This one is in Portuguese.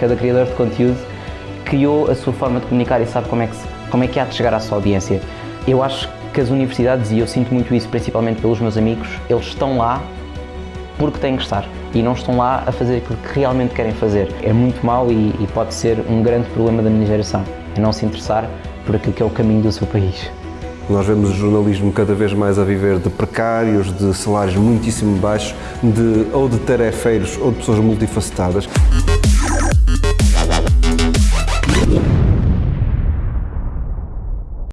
Cada criador de conteúdo criou a sua forma de comunicar e sabe como é que, como é que há de chegar à sua audiência. Eu acho que as universidades, e eu sinto muito isso principalmente pelos meus amigos, eles estão lá porque têm que estar e não estão lá a fazer aquilo que realmente querem fazer. É muito mau e, e pode ser um grande problema da minha geração, é não se interessar por aquilo que é o caminho do seu país. Nós vemos o jornalismo cada vez mais a viver de precários, de salários muitíssimo baixos, de, ou de tarefeiros ou de pessoas multifacetadas.